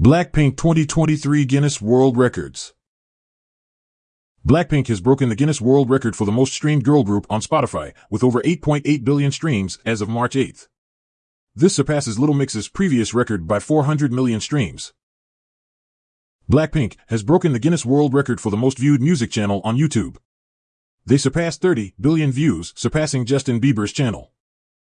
Blackpink 2023 Guinness World Records. Blackpink has broken the Guinness World Record for the most streamed girl group on Spotify, with over 8.8 billion streams as of March 8. This surpasses Little Mix's previous record by 400 million streams. Blackpink has broken the Guinness World Record for the most viewed music channel on YouTube. They surpassed 30 billion views, surpassing Justin Bieber's channel.